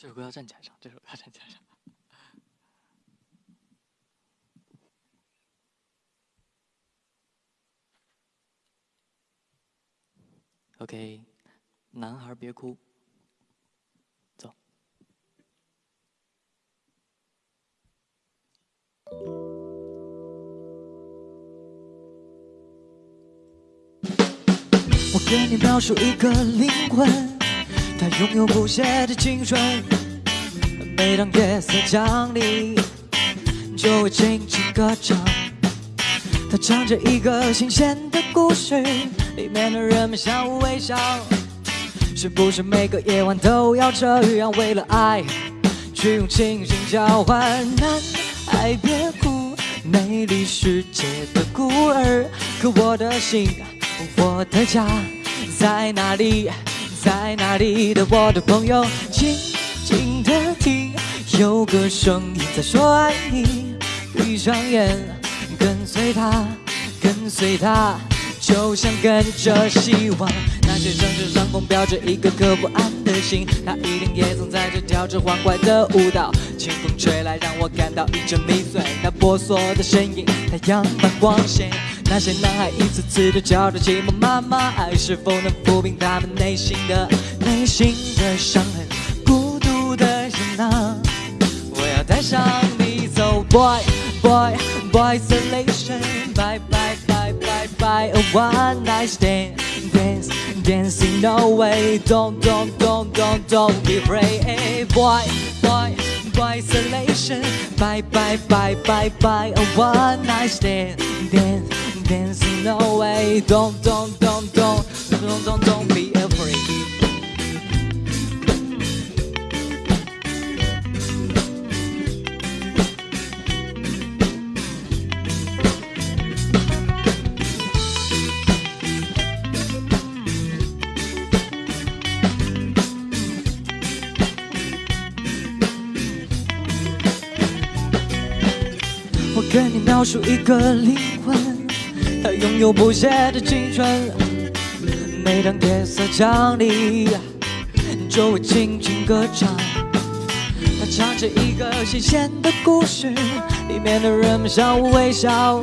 这首歌要站起来唱，这首歌要站起来唱。OK，男孩别哭，走。我给你描述一个灵魂，它拥有不懈的青春。每当夜色降临，就会轻轻歌唱。它唱着一个新鲜的故事，里面的人们相互微笑。是不是每个夜晚都要这样，为了爱去用清醒交换？男孩别哭，美丽世界的孤儿。可我的心，我的家在哪里？在哪里的我的朋友？静静的听，有个声音在说爱你。闭上眼，跟随他，跟随他，就像跟着希望。那些城市上空飘着一个颗不安的心，他一定也曾在这跳着欢快的舞蹈。清风吹来，让我感到一阵迷醉。那婆娑的身影，太阳般光鲜。那些男孩一次次的叫着寂寞妈妈，爱是否能抚平他们内心的内心的伤痕？孤独的人啊，我要带上你走，boy boy boy isolation，bye bye bye bye bye a one night stand dance dancing no way don't don't don't don't don't be afraid boy boy boy isolation bye bye bye bye bye a one night stand dance dancing no way don't don't don't don't don't don't don't be afraid 我跟你描述一个灵魂，它 拥有不谢的青春。每当夜色降临，就会轻轻歌唱。它唱着一个新鲜的故事，里面的人们相互微笑。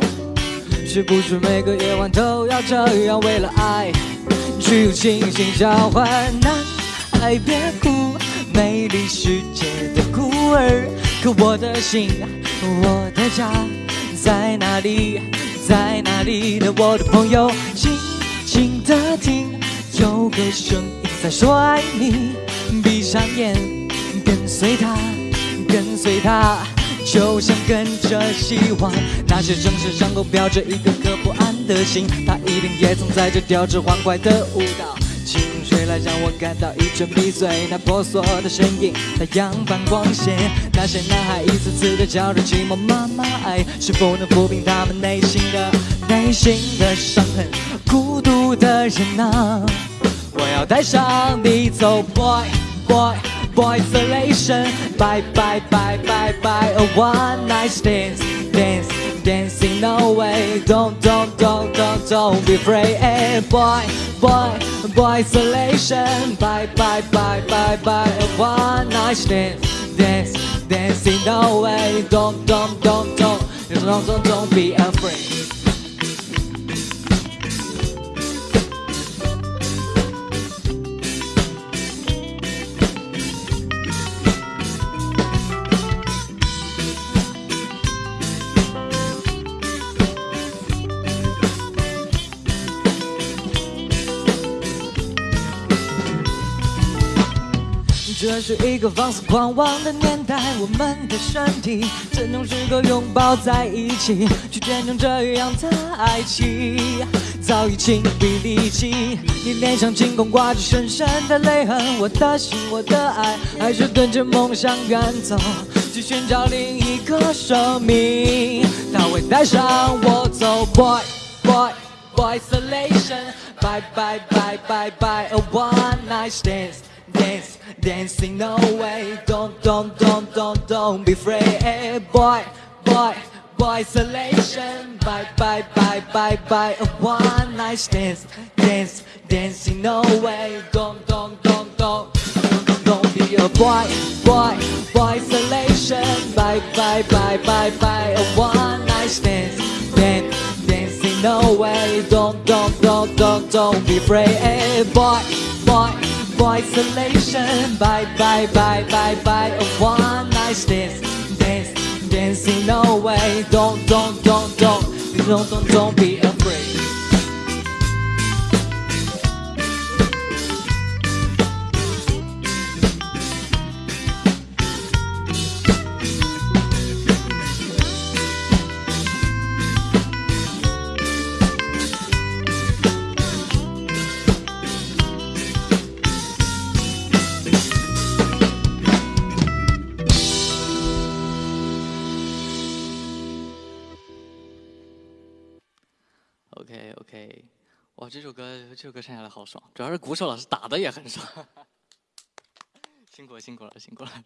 是不是每个夜晚都要这样，为了爱去用清醒交换？男孩别哭，美丽世界的孤儿。可我的心，我的家在哪里？在哪里的我的朋友？静静的听，有个声音在说爱你。闭上眼，跟随他，跟随他，就像跟着希望。那些城市上空飘着一个颗不安的心，他一定也曾在这跳着欢快的舞蹈。清风吹来，让我感到一阵迷醉。那婆娑的身影，太阳般光线。那些男孩一次次的叫着寂寞妈妈，爱是否能抚平他们内心的内心的伤痕？孤独的人啊，我要带上你走，boy boy boy isolation。Bye bye bye bye bye a one night stand dance dancing no way don't don't don't don't don't be afraid boy. Boy boy isolation bye bye bye bye bye one night stand. Dance dancing no way. Don't don't don't don't don't don't don't be afraid 这是一个放肆狂妄的年代，我们的身体怎能适合拥抱在一起，去见证这样的爱情？早已精疲力尽，你脸上尽管挂着深深的泪痕，我的心，我的爱，还是跟着梦想远走，去寻找另一个生命。它会带上我走，boy boy boy isolation，bye bye bye bye bye a one night stand。Dance, dancing, no way. Don't, don't, don't, don't, don't be afraid. Boy, boy, boy, isolation. Bye, bye, bye, bye, bye. A one night stand. Dance, dancing, no way. Don't, don't, don't, don't, don't, don't, be a boy, boy, boy isolation. Bye, bye, bye, bye, bye. A one night stand, dance, dancing away. Don't, don't, don't, don't, don't be afraid. Hey, boy, boy, boy isolation. Bye, bye, bye, bye, bye. A one night stand, dance, dancing away. Don't, don't, don't, don't, don't, don't, don't be OK OK，哇，这首歌这首歌唱下来好爽，主要是鼓手老师打的也很爽，辛苦辛苦了辛苦了。